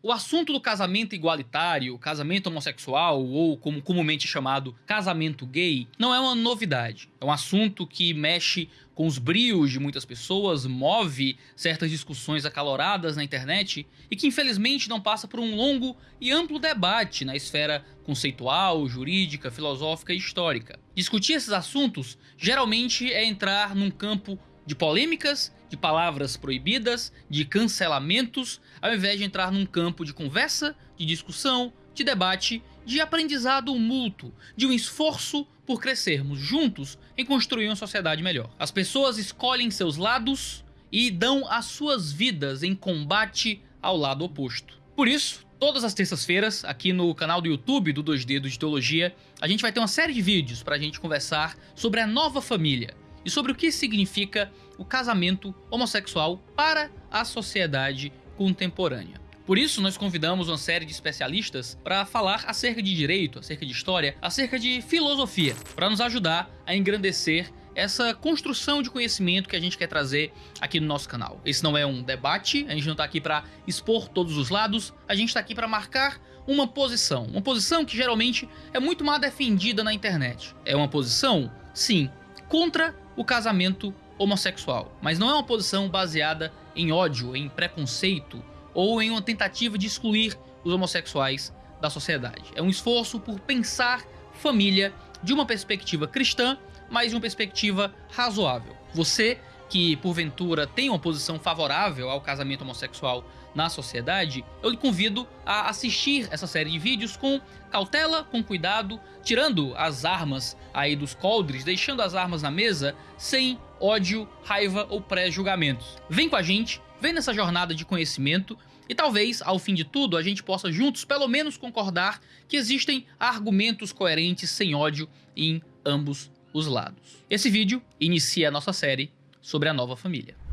O assunto do casamento igualitário, casamento homossexual ou como comumente chamado casamento gay, não é uma novidade. É um assunto que mexe com os brios de muitas pessoas, move certas discussões acaloradas na internet e que infelizmente não passa por um longo e amplo debate na esfera conceitual, jurídica, filosófica e histórica. Discutir esses assuntos geralmente é entrar num campo de polêmicas, de palavras proibidas, de cancelamentos, ao invés de entrar num campo de conversa, de discussão, de debate, de aprendizado mútuo, de um esforço por crescermos juntos em construir uma sociedade melhor. As pessoas escolhem seus lados e dão as suas vidas em combate ao lado oposto. Por isso, todas as terças-feiras, aqui no canal do YouTube do 2D do Teologia, a gente vai ter uma série de vídeos para a gente conversar sobre a nova família, e sobre o que significa o casamento homossexual para a sociedade contemporânea. Por isso, nós convidamos uma série de especialistas para falar acerca de direito, acerca de história, acerca de filosofia, para nos ajudar a engrandecer essa construção de conhecimento que a gente quer trazer aqui no nosso canal. Esse não é um debate, a gente não está aqui para expor todos os lados, a gente está aqui para marcar uma posição. Uma posição que geralmente é muito mal defendida na internet. É uma posição, sim, contra o casamento homossexual, mas não é uma posição baseada em ódio, em preconceito ou em uma tentativa de excluir os homossexuais da sociedade. É um esforço por pensar família de uma perspectiva cristã, mas de uma perspectiva razoável. Você que porventura tem uma posição favorável ao casamento homossexual na sociedade, eu lhe convido a assistir essa série de vídeos com cautela, com cuidado, tirando as armas aí dos coldres, deixando as armas na mesa, sem ódio, raiva ou pré-julgamentos. Vem com a gente, vem nessa jornada de conhecimento e talvez, ao fim de tudo, a gente possa juntos pelo menos concordar que existem argumentos coerentes sem ódio em ambos os lados. Esse vídeo inicia a nossa série sobre a nova família.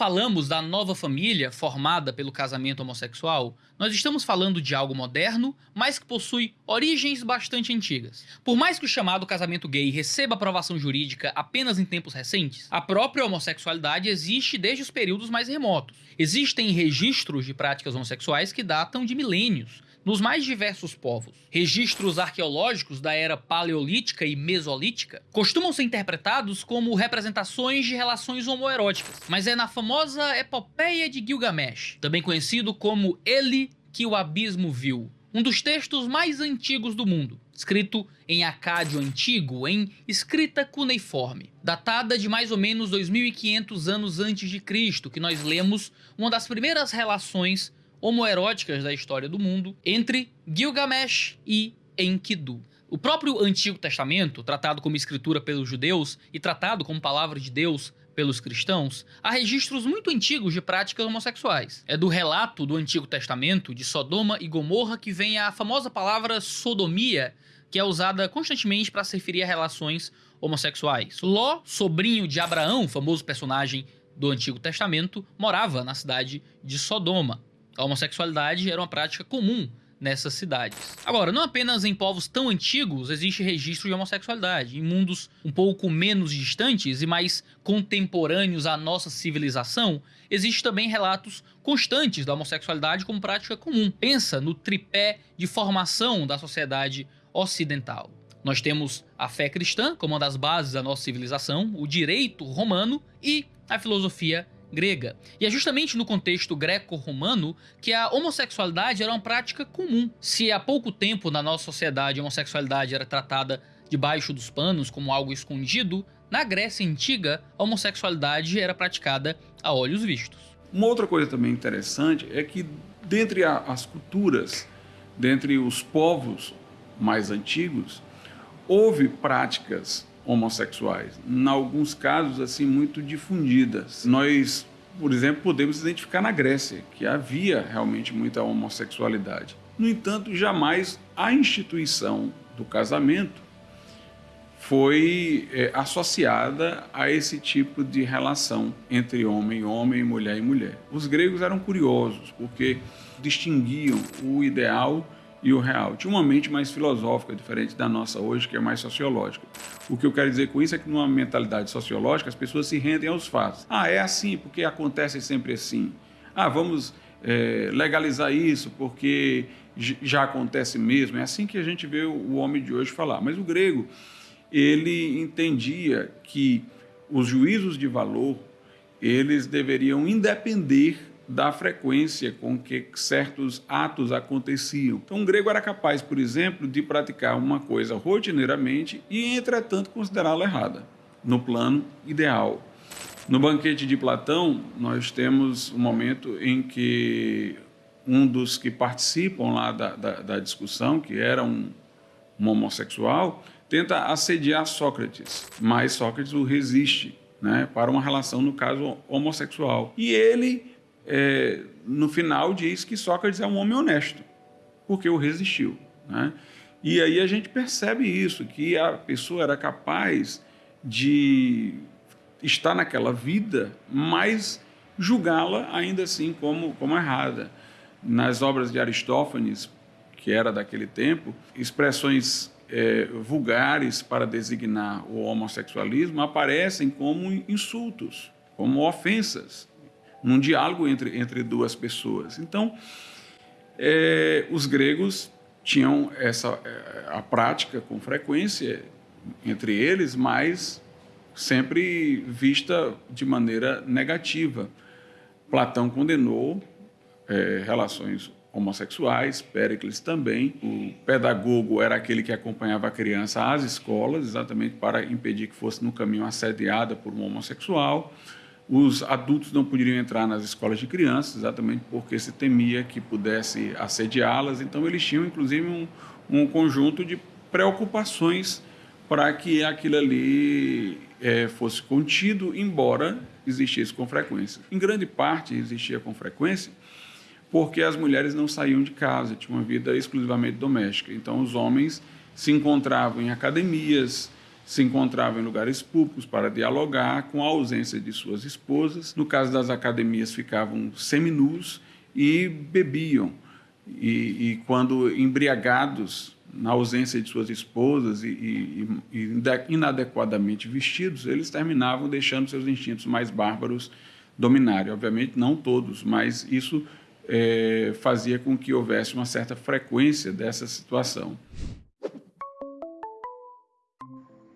Falamos da nova família formada pelo casamento homossexual, nós estamos falando de algo moderno, mas que possui origens bastante antigas. Por mais que o chamado casamento gay receba aprovação jurídica apenas em tempos recentes, a própria homossexualidade existe desde os períodos mais remotos. Existem registros de práticas homossexuais que datam de milênios, nos mais diversos povos. Registros arqueológicos da era paleolítica e mesolítica costumam ser interpretados como representações de relações homoeróticas, mas é na famosa epopeia de Gilgamesh, também conhecido como Ele que o abismo viu, um dos textos mais antigos do mundo, escrito em acádio antigo, em escrita cuneiforme, datada de mais ou menos 2500 anos antes de Cristo, que nós lemos uma das primeiras relações homoeróticas da história do mundo entre Gilgamesh e Enkidu. O próprio Antigo Testamento, tratado como escritura pelos judeus e tratado como palavra de Deus pelos cristãos, há registros muito antigos de práticas homossexuais. É do relato do Antigo Testamento de Sodoma e Gomorra que vem a famosa palavra sodomia, que é usada constantemente para se referir a relações homossexuais. Ló, sobrinho de Abraão, famoso personagem do Antigo Testamento, morava na cidade de Sodoma. A homossexualidade era uma prática comum nessas cidades. Agora, não apenas em povos tão antigos existe registro de homossexualidade. Em mundos um pouco menos distantes e mais contemporâneos à nossa civilização, existe também relatos constantes da homossexualidade como prática comum. Pensa no tripé de formação da sociedade ocidental. Nós temos a fé cristã como uma das bases da nossa civilização, o direito romano e a filosofia grega. E é justamente no contexto greco-romano que a homossexualidade era uma prática comum. Se há pouco tempo na nossa sociedade a homossexualidade era tratada debaixo dos panos como algo escondido, na Grécia Antiga a homossexualidade era praticada a olhos vistos. Uma outra coisa também interessante é que dentre as culturas, dentre os povos mais antigos, houve práticas homossexuais, em alguns casos assim muito difundidas. Nós, por exemplo, podemos identificar na Grécia que havia realmente muita homossexualidade. No entanto, jamais a instituição do casamento foi é, associada a esse tipo de relação entre homem e homem, mulher e mulher. Os gregos eram curiosos porque distinguiam o ideal e o real. Tinha uma mente mais filosófica, diferente da nossa hoje, que é mais sociológica. O que eu quero dizer com isso é que numa mentalidade sociológica as pessoas se rendem aos fatos. Ah, é assim porque acontece sempre assim. Ah, vamos é, legalizar isso porque já acontece mesmo. É assim que a gente vê o homem de hoje falar. Mas o grego ele entendia que os juízos de valor eles deveriam independer da frequência com que certos atos aconteciam. Então, o grego era capaz, por exemplo, de praticar uma coisa rotineiramente e, entretanto, considerá-la errada, no plano ideal. No banquete de Platão, nós temos um momento em que um dos que participam lá da, da, da discussão, que era um, um homossexual, tenta assediar Sócrates, mas Sócrates o resiste né, para uma relação, no caso, homossexual. E ele, é, no final, diz que Sócrates é um homem honesto, porque o resistiu. Né? E aí a gente percebe isso, que a pessoa era capaz de estar naquela vida, mas julgá-la ainda assim como, como errada. Nas obras de Aristófanes, que era daquele tempo, expressões é, vulgares para designar o homossexualismo aparecem como insultos, como ofensas, num diálogo entre, entre duas pessoas. Então, é, os gregos tinham essa é, a prática com frequência entre eles, mas sempre vista de maneira negativa. Platão condenou é, relações homossexuais, Péricles também. O pedagogo era aquele que acompanhava a criança às escolas, exatamente para impedir que fosse no caminho assediada por um homossexual. Os adultos não poderiam entrar nas escolas de crianças, exatamente porque se temia que pudesse assediá-las. Então, eles tinham, inclusive, um, um conjunto de preocupações para que aquilo ali é, fosse contido, embora existisse com frequência. Em grande parte, existia com frequência porque as mulheres não saíam de casa, tinham uma vida exclusivamente doméstica. Então, os homens se encontravam em academias, se encontravam em lugares públicos para dialogar com a ausência de suas esposas. No caso das academias, ficavam seminus e bebiam. E, e quando embriagados, na ausência de suas esposas e, e, e inadequadamente vestidos, eles terminavam deixando seus instintos mais bárbaros dominarem. Obviamente, não todos, mas isso é, fazia com que houvesse uma certa frequência dessa situação.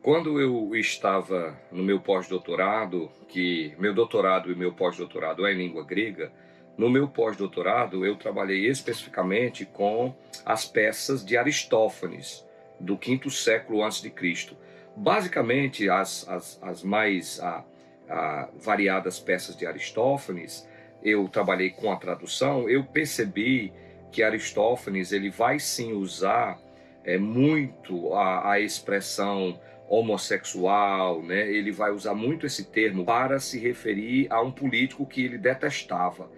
Quando eu estava no meu pós-doutorado, que meu doutorado e meu pós-doutorado é em língua grega, no meu pós-doutorado eu trabalhei especificamente com as peças de Aristófanes, do quinto século antes de Cristo. Basicamente, as, as, as mais a, a, variadas peças de Aristófanes eu trabalhei com a tradução, eu percebi que Aristófanes ele vai sim usar é, muito a, a expressão homossexual, né? Ele vai usar muito esse termo para se referir a um político que ele detestava.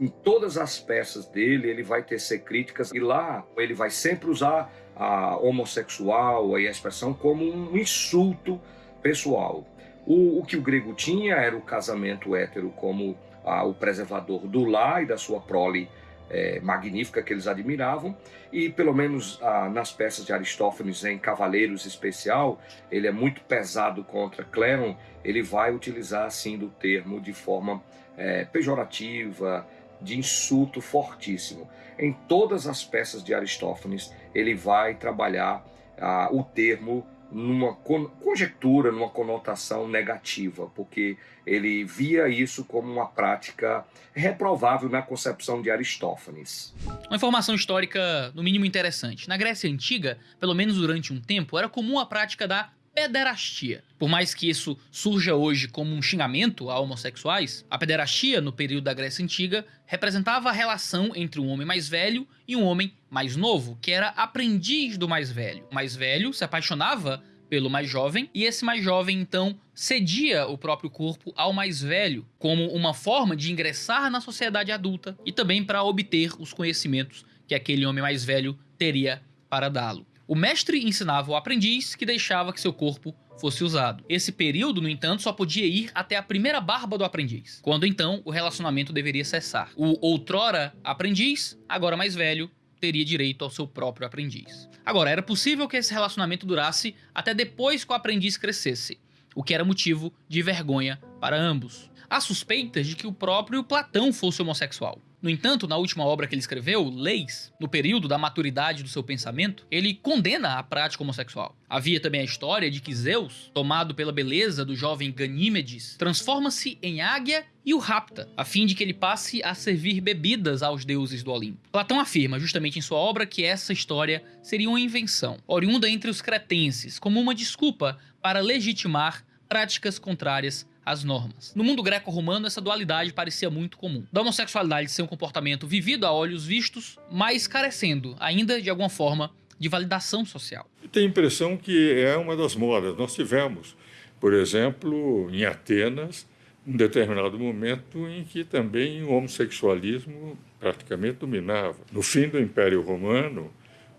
Em todas as peças dele, ele vai tecer críticas e lá ele vai sempre usar a homossexual, a expressão como um insulto pessoal. O, o que o grego tinha era o casamento hétero como ah, o preservador do lar e da sua prole é, magnífica que eles admiravam, e pelo menos ah, nas peças de Aristófanes, em Cavaleiros especial, ele é muito pesado contra Cléron, ele vai utilizar assim do termo de forma é, pejorativa, de insulto fortíssimo. Em todas as peças de Aristófanes, ele vai trabalhar ah, o termo numa conjectura, numa conotação negativa, porque ele via isso como uma prática reprovável na concepção de Aristófanes. Uma informação histórica, no mínimo interessante. Na Grécia Antiga, pelo menos durante um tempo, era comum a prática da pederastia. Por mais que isso surja hoje como um xingamento a homossexuais, a pederastia, no período da Grécia Antiga, representava a relação entre um homem mais velho e um homem mais novo, que era aprendiz do mais velho. O mais velho se apaixonava pelo mais jovem, e esse mais jovem então cedia o próprio corpo ao mais velho, como uma forma de ingressar na sociedade adulta e também para obter os conhecimentos que aquele homem mais velho teria para dá-lo. O mestre ensinava o aprendiz que deixava que seu corpo fosse usado. Esse período, no entanto, só podia ir até a primeira barba do aprendiz, quando então o relacionamento deveria cessar. O outrora aprendiz, agora mais velho, teria direito ao seu próprio aprendiz. Agora, era possível que esse relacionamento durasse até depois que o aprendiz crescesse, o que era motivo de vergonha para ambos. Há suspeitas de que o próprio Platão fosse homossexual. No entanto, na última obra que ele escreveu, Leis, no período da maturidade do seu pensamento, ele condena a prática homossexual. Havia também a história de que Zeus, tomado pela beleza do jovem Ganímedes, transforma-se em águia e o rapta, a fim de que ele passe a servir bebidas aos deuses do Olimpo. Platão afirma, justamente em sua obra, que essa história seria uma invenção, oriunda entre os cretenses, como uma desculpa para legitimar práticas contrárias as normas. No mundo greco-romano, essa dualidade parecia muito comum. Da homossexualidade ser um comportamento vivido a olhos vistos, mas carecendo, ainda de alguma forma, de validação social. Tem a impressão que é uma das modas. Nós tivemos, por exemplo, em Atenas, um determinado momento em que também o homossexualismo praticamente dominava. No fim do Império Romano,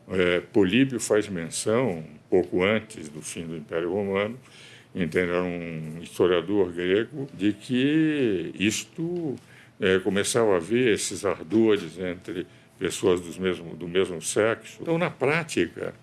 é, Políbio faz menção, pouco antes do fim do Império Romano, entende? Era um historiador grego, de que isto é, começava a haver esses ardores entre pessoas do mesmo, do mesmo sexo. Então, na prática,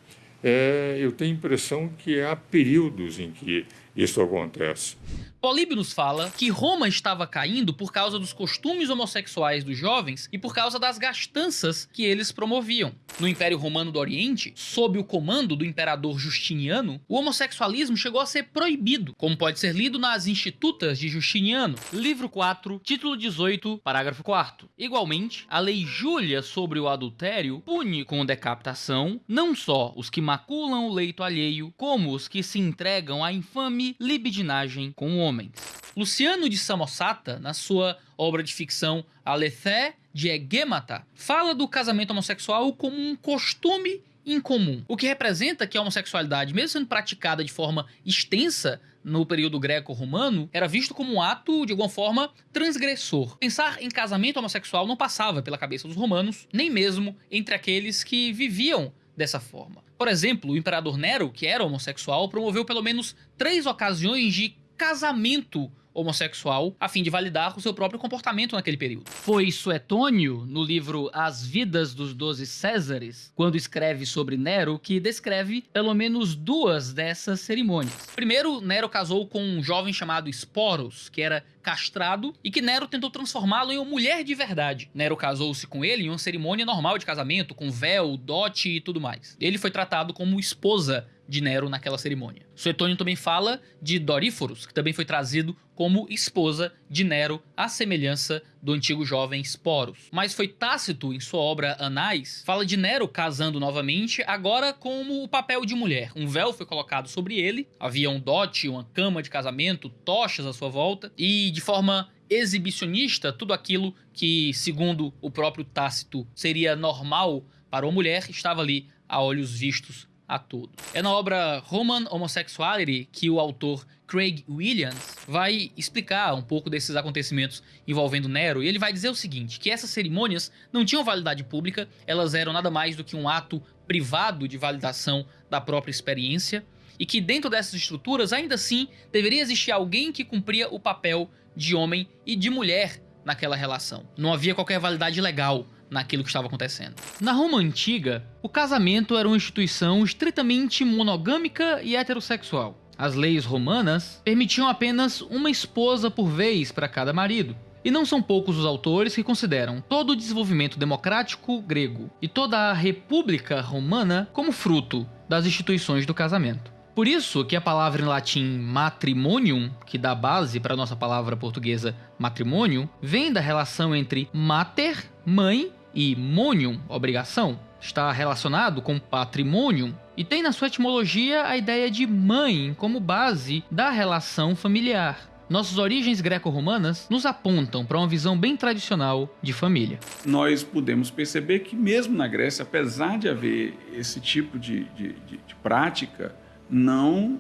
é, eu tenho a impressão que há períodos em que isso acontece. Políbio nos fala que Roma estava caindo por causa dos costumes homossexuais dos jovens e por causa das gastanças que eles promoviam. No Império Romano do Oriente, sob o comando do imperador Justiniano, o homossexualismo chegou a ser proibido, como pode ser lido nas Institutas de Justiniano, livro 4, título 18, parágrafo 4. Igualmente, a lei Júlia sobre o adultério pune com decapitação não só os que maculam o leito alheio, como os que se entregam à infame libidinagem com o homem homens. Luciano de Samosata, na sua obra de ficção Alethé de Egemata, fala do casamento homossexual como um costume incomum, o que representa que a homossexualidade, mesmo sendo praticada de forma extensa no período greco-romano, era visto como um ato, de alguma forma, transgressor. Pensar em casamento homossexual não passava pela cabeça dos romanos, nem mesmo entre aqueles que viviam dessa forma. Por exemplo, o imperador Nero, que era homossexual, promoveu pelo menos três ocasiões de casamento homossexual a fim de validar o seu próprio comportamento naquele período. Foi Suetônio, no livro As Vidas dos Doze Césares, quando escreve sobre Nero, que descreve pelo menos duas dessas cerimônias. Primeiro, Nero casou com um jovem chamado Esporos, que era castrado e que Nero tentou transformá-lo em uma mulher de verdade. Nero casou-se com ele em uma cerimônia normal de casamento, com véu, dote e tudo mais. Ele foi tratado como esposa de Nero naquela cerimônia. Suetônio também fala de Doríforos, que também foi trazido como esposa de Nero, à semelhança do antigo jovem Sporos. Mas foi Tácito, em sua obra Anais, fala de Nero casando novamente, agora como o papel de mulher. Um véu foi colocado sobre ele, havia um dote, uma cama de casamento, tochas à sua volta, e de forma exibicionista, tudo aquilo que, segundo o próprio Tácito, seria normal para uma mulher, estava ali a olhos vistos a todos. É na obra Roman Homosexuality que o autor Craig Williams vai explicar um pouco desses acontecimentos envolvendo Nero e ele vai dizer o seguinte, que essas cerimônias não tinham validade pública, elas eram nada mais do que um ato privado de validação da própria experiência e que dentro dessas estruturas ainda assim deveria existir alguém que cumpria o papel de homem e de mulher naquela relação. Não havia qualquer validade legal naquilo que estava acontecendo. Na Roma antiga, o casamento era uma instituição estritamente monogâmica e heterossexual. As leis romanas permitiam apenas uma esposa por vez para cada marido. E não são poucos os autores que consideram todo o desenvolvimento democrático grego e toda a república romana como fruto das instituições do casamento. Por isso que a palavra em latim matrimonium, que dá base para a nossa palavra portuguesa matrimônio, vem da relação entre mater, mãe, e monium, obrigação, está relacionado com patrimônio e tem na sua etimologia a ideia de mãe como base da relação familiar. Nossas origens greco-romanas nos apontam para uma visão bem tradicional de família. Nós podemos perceber que, mesmo na Grécia, apesar de haver esse tipo de, de, de, de prática, não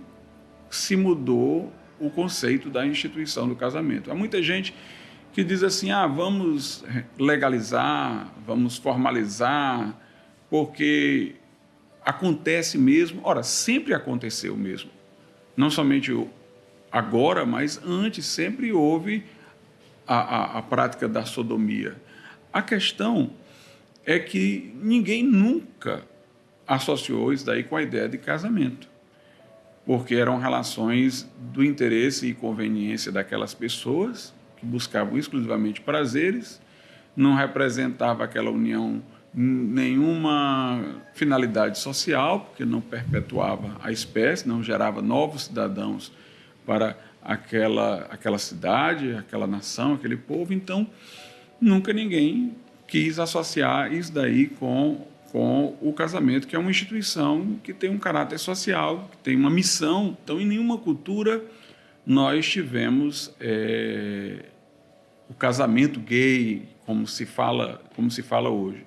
se mudou o conceito da instituição do casamento. Há muita gente que diz assim: ah, vamos legalizar, vamos formalizar, porque acontece mesmo. Ora, sempre aconteceu mesmo. Não somente agora, mas antes sempre houve a, a, a prática da sodomia. A questão é que ninguém nunca associou isso daí com a ideia de casamento, porque eram relações do interesse e conveniência daquelas pessoas que buscavam exclusivamente prazeres, não representava aquela união nenhuma finalidade social, porque não perpetuava a espécie, não gerava novos cidadãos para aquela, aquela cidade, aquela nação, aquele povo. Então, nunca ninguém quis associar isso daí com, com o casamento, que é uma instituição que tem um caráter social, que tem uma missão. Então, em nenhuma cultura nós tivemos é, o casamento gay, como se fala, como se fala hoje.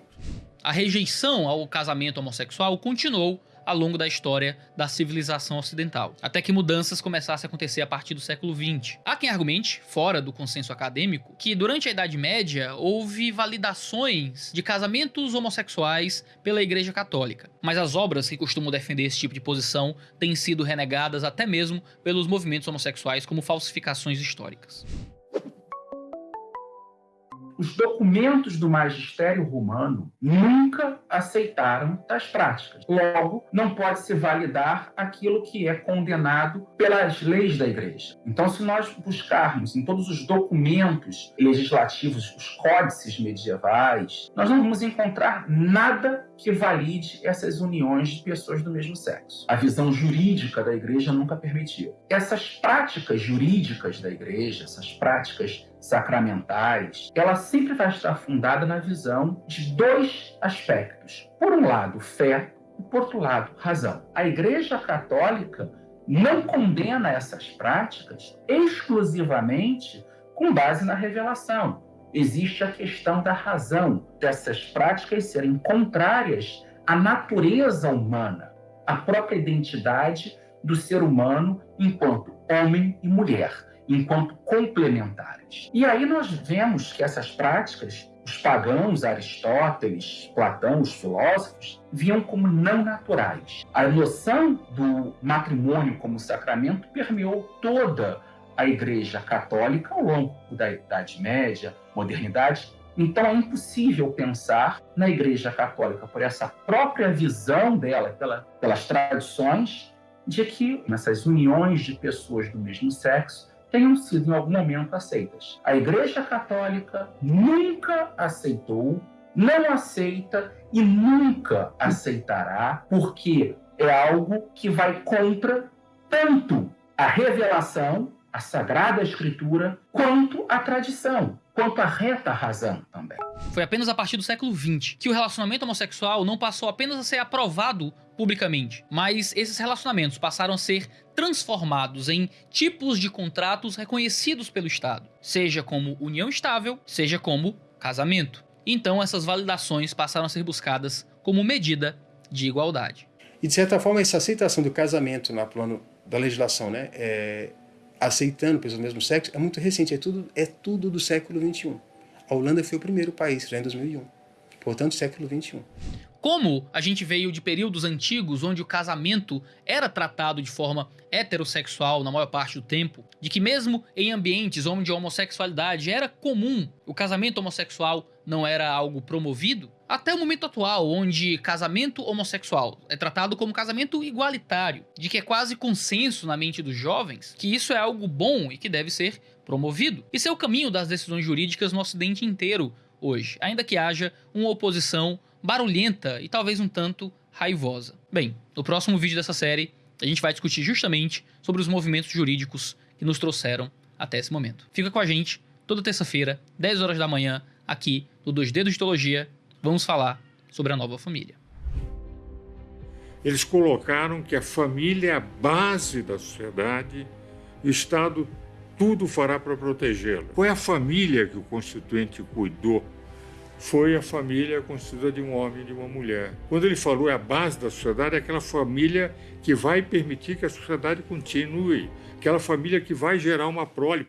A rejeição ao casamento homossexual continuou ao longo da história da civilização ocidental, até que mudanças começassem a acontecer a partir do século XX. Há quem argumente, fora do consenso acadêmico, que durante a Idade Média houve validações de casamentos homossexuais pela Igreja Católica, mas as obras que costumam defender esse tipo de posição têm sido renegadas até mesmo pelos movimentos homossexuais como falsificações históricas os documentos do magistério romano nunca aceitaram tais práticas. Logo, não pode se validar aquilo que é condenado pelas leis da igreja. Então, se nós buscarmos em todos os documentos legislativos, os códices medievais, nós não vamos encontrar nada que valide essas uniões de pessoas do mesmo sexo. A visão jurídica da igreja nunca permitiu. Essas práticas jurídicas da igreja, essas práticas sacramentais, ela sempre vai estar fundada na visão de dois aspectos. Por um lado, fé, e por outro lado, razão. A Igreja Católica não condena essas práticas exclusivamente com base na revelação. Existe a questão da razão dessas práticas serem contrárias à natureza humana, à própria identidade do ser humano enquanto homem e mulher enquanto complementares. E aí nós vemos que essas práticas, os pagãos, Aristóteles, Platão, os filósofos, viam como não naturais. A noção do matrimônio como sacramento permeou toda a Igreja Católica ao longo da Idade Média, modernidade. Então é impossível pensar na Igreja Católica por essa própria visão dela, pela, pelas tradições, de que nessas uniões de pessoas do mesmo sexo tenham sido em algum momento aceitas. A Igreja Católica nunca aceitou, não aceita e nunca aceitará, porque é algo que vai contra tanto a revelação, a Sagrada Escritura, quanto a tradição quanto à reta razão também. Foi apenas a partir do século XX que o relacionamento homossexual não passou apenas a ser aprovado publicamente, mas esses relacionamentos passaram a ser transformados em tipos de contratos reconhecidos pelo Estado, seja como união estável, seja como casamento. Então essas validações passaram a ser buscadas como medida de igualdade. E de certa forma essa aceitação do casamento no plano da legislação, né, é, aceitando pessoas do mesmo sexo é muito recente, é tudo, é tudo do século XXI. A Holanda foi o primeiro país, já em 2001. Portanto, século XXI. Como a gente veio de períodos antigos onde o casamento era tratado de forma heterossexual na maior parte do tempo, de que mesmo em ambientes onde a homossexualidade era comum, o casamento homossexual não era algo promovido, até o momento atual, onde casamento homossexual é tratado como casamento igualitário, de que é quase consenso na mente dos jovens que isso é algo bom e que deve ser promovido. Isso é o caminho das decisões jurídicas no ocidente inteiro hoje, ainda que haja uma oposição barulhenta e talvez um tanto raivosa. Bem, no próximo vídeo dessa série, a gente vai discutir justamente sobre os movimentos jurídicos que nos trouxeram até esse momento. Fica com a gente toda terça-feira, 10 horas da manhã, aqui no Dois Dedos de Teologia, vamos falar sobre a nova família. Eles colocaram que a família é a base da sociedade e o Estado tudo fará para protegê-la. Foi a família que o Constituinte cuidou foi a família constituída de um homem e de uma mulher. Quando ele falou é a base da sociedade, é aquela família que vai permitir que a sociedade continue, aquela família que vai gerar uma prole.